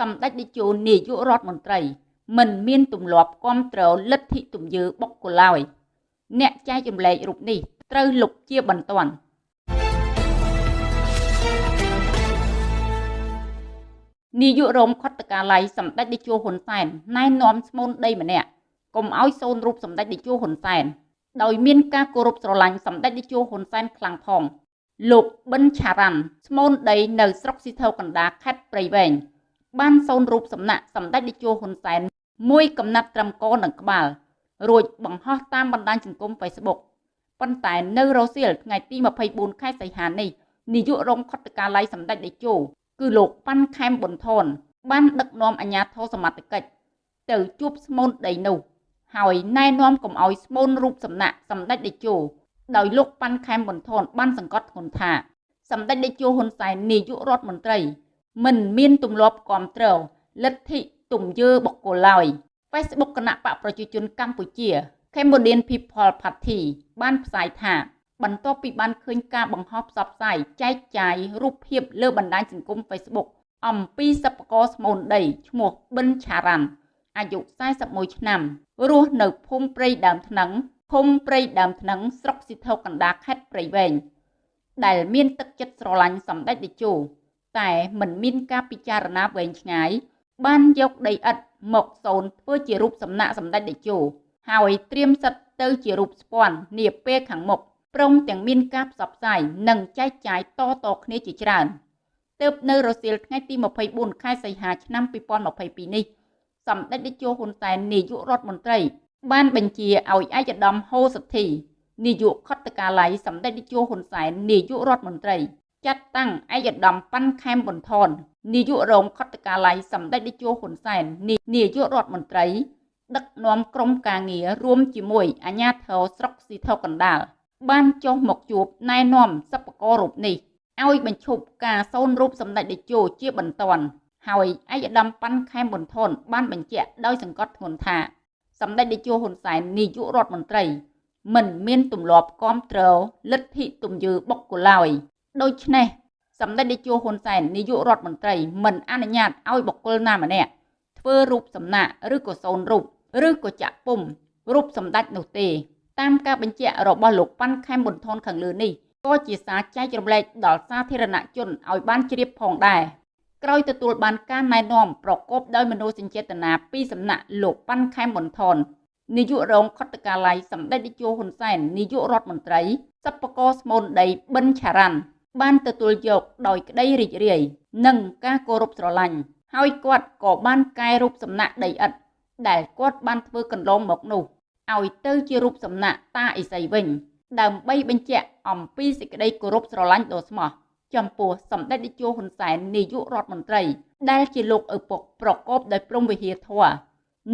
សម្ដេចតេជោនាយករដ្ឋមន្ត្រី មិនមានទម្លាប់គ្រប់គ្រងលទ្ធិទំយើបុគ្គលឡើយអ្នកចែករំលែករូបនេះត្រូវលុបជាបន្ទាន់នាយករងខុទ្ទកាល័យសម្ដេចតេជោហ៊ុនសែនណែនាំស្មូនដីម្នាក់កុំឲ្យសូនរូបសម្ដេចតេជោហ៊ុនសែនដោយមានការគោរពស្រឡាញ់សម្ដេចតេជោហ៊ុនសែនខ្លាំងផងលោកប៊ិនឆារ៉ាន់ស្មូនដីនៅស្រុកស៊ីថូកណ្ដាខេត្តព្រៃវែង បានសូនរូបសំណាក់សម្ដេចតេជោហ៊ុនសែនមួយកំណាត់ត្រឹមកនិងក្បាល រួចបង្ហោះតាមបណ្ដាញសង្គម Facebook ប៉ុន្តែនៅរសៀលថ្ងៃទី24ខែសីហានេះនាយករងខុទ្ទកាល័យសម្ដេចតេជោគឺលោកប៉ាន់ខែមប៊ុនថនបានដឹកនាំអាជ្ញាធរសមត្ថកិច្ចទៅជួបស្មូនដីនោះហើយណែនាំកុំឲ្យស្មូនរូបសំណាក់សម្ដេចតេជោដោយលោកប៉ាន់ខែមប៊ុនថនបានសង្កត់ធ្ងន់ថាសម្ដេចតេជោហ៊ុនសែននាយករដ្ឋមន្ត្រី មិនមានទម្លាប់គ្រប់គ្រងលទ្ធិទំយើបុគ្គលឡើយ Facebook គណៈបកប្រជាជនកម្ពុជា Cambodian People Party បានផ្សាយថា បន្ទាប់ពីបានឃើញការបង្ហោះផ្សព្វផ្សាយចែកចាយរូបភាពលើបណ្ដាញសង្គម Facebook អំពីសិប្បករស្មូនដីឈ្មោះប៊ិនឆារ៉ាន់អាយុ41ឆ្នាំរស់នៅភូមិព្រៃដើមថ្នឹងភូមិព្រៃដើមថ្នឹងស្រុកស៊ីថូកណ្ដាលខេត្តព្រៃវែងដែលមានទឹកចិត្តស្រឡាញ់សម្ដេចតេជោ តែមិនមានការពិចារណាវែងឆ្ងាយបានយកដីឥដ្ឋមកសូនធ្វើជារូបសំណាកសម្ដេចតេជោហើយត្រៀមសិតទៅជារូបស្ពាន់នាពេលខាងមុខព្រមទាំងមានការផ្សព្វផ្សាយនិងចែកចាយតតគ្នាជាច្រើនទើបនៅរសៀលថ្ងៃទី24ខែសីហាឆ្នាំ2022នេះសម្ដេចតេជោហ៊ុនសែននាយករដ្ឋមន្ត្រី បានបញ្ជាឲ្យឯកឧត្តមហូសទ្ធីនាយកខុទ្ទកាល័យសម្ដេចតេជោហ៊ុនសែននាយករដ្ឋមន្ត្រី ចាត់តាំងឯកឧត្តមប៉ាន់ខែមប៊ុនថននាយករងខុទ្ទកាល័យសម្ដេចតេជោហ៊ុនសែននាយករដ្ឋមន្ត្រី ដឹកនាំក្រុមការងាររួមជាមួយអាជ្ញាធរស្រុកស៊ីថូកណ្ដាលបានចុះមកជួបណែនាំសិប្បកររូបនេះឲ្យបញ្ឈប់ការសូនរូបសម្ដេចតេជោជាបន្ទាន់ហើយឯកឧត្តមប៉ាន់ខែមប៊ុនថនបានបញ្ជាក់ដោយសង្កត់ធ្ងន់ថាសម្ដេចតេជោហ៊ុនសែននាយករដ្ឋមន្ត្រីមិនមានទម្លាប់គាំទ្រលទ្ធិទំយើបុគ្គលឡើយ ដូច្នេះសម្ដេចតេជោហ៊ុនសែននាយករដ្ឋមន្ត្រីមិនអនុញ្ញាតឲ្យបុគ្គលណាម្នាក់ធ្វើរូបសំណាកឬក៏សូនរូបឬក៏ចាក់ពុំរូបសម្ដេចនោះទេ តាមការបញ្ជាក់របស់លោកប៉ាន់ខែមប៊ុនថនខាងលើនេះក៏ជាសារចែករំលែកដល់សាធារណជនឲ្យបានជ្រាបផងដែរក្រោយទទួលបានការណែនាំប្រកបដោយមនោសញ្ចេតនាពីសំណាក់លោកប៉ាន់ខែមប៊ុនថននាយករងខុទ្ទកាល័យសម្ដេចតេជោហ៊ុនសែននាយករដ្ឋមន្ត្រីសិប្បករស្មូនដីប៊ិនឆារ៉ាន់ បានទទួលយកដោយក្តីរីករាយនិងការគោរពស្រឡាញ់ហើយគាត់ក៏បានកែរូបសំណាកដីឥដ្ឋដែលគាត់បានធ្វើកន្លងមកនោះឲ្យទៅជារូបសំណាកតាអេសីវិញ ដើម្បីបញ្ជាក់អំពីសេចក្តីគោរពស្រឡាញ់ដ៏ស្មោះចំពោះសម្ដេចតេជោហ៊ុនសែននាយករដ្ឋមន្ត្រី ដែលជាលោកឪពុកប្រកបដោយព្រំវិហារធម៌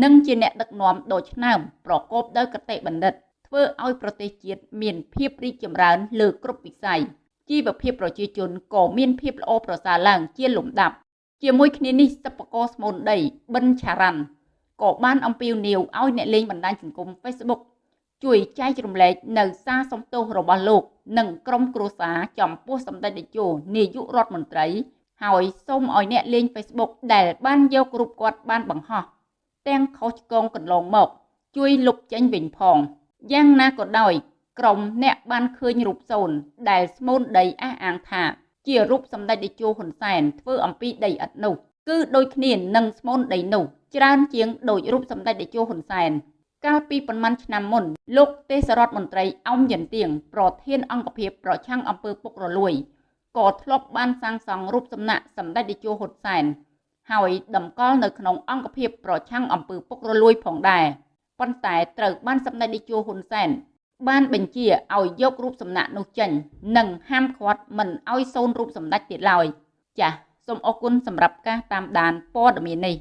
និងជាអ្នកដឹកនាំដ៏ឆ្នើមប្រកបដោយកតេបណ្ឌិត ធ្វើឲ្យប្រទេសជាតិមានភាពរីកចម្រើនលើគ្រប់វិស័យ ជីវភាពប្រជាជនក៏មានភាពល្អប្រសើរឡើងជាលំដាប់ ជាមួយគ្នានេះសិប្បករស្មូនដីប៊ិនឆារ៉ាន់ក៏បានអំពាវនាវឲ្យអ្នកលេងបណ្ដាញសង្គម Facebook ជួយចែករំលែកនៅសារសំទោសរបស់លោក និងក្រុមគ្រួសារចំពោះសម្ដេចតេជោនាយករដ្ឋមន្ត្រី ហើយសូមឲ្យអ្នកលេង Facebook ដែលបានយករូបគាត់បានបង្ហោះទាំងខុសឆ្គងកន្លងមក ជួយលុបចេញវិញផងយ៉ាងណាក៏ដោយ ក្រុមអ្នកបានឃើញរូបសូនដែលស្មូនដីអះអាងថា ជារូបសម្ដេចតេជោហ៊ុនសែនធ្វើអំពីដីឥដ្ឋនោះគឺដូចគ្នានឹងស្មូនដីនោះច្រើនជាងដូចរូបសម្ដេចតេជោហ៊ុនសែនកាលពីប៉ុន្មានឆ្នាំមុនលោកទេសរដ្ឋមន្ត្រីអោមយន្ទៀងប្រធានអង្គភិបប្រឆាំងអំពើពុករលួយក៏ធ្លាប់បានសាងសង់រូបសំណាកសម្ដេចតេជោហ៊ុនសែនហើយតម្កល់នៅក្នុងអង្គភិបប្រឆាំងអំពើពុករលួយផងដែរប៉ុន្តែត្រូវបានសម្ដេចតេជោហ៊ុនសែន បានបញ្ជាឲ្យយករូបសំណាកនោះចេញនិងហាមឃាត់មិនឲ្យសូនរូបសម្ដេចទៀតឡើយចាសសូមអរគុណសម្រាប់ការតាមដានព័ត៌មាននេះ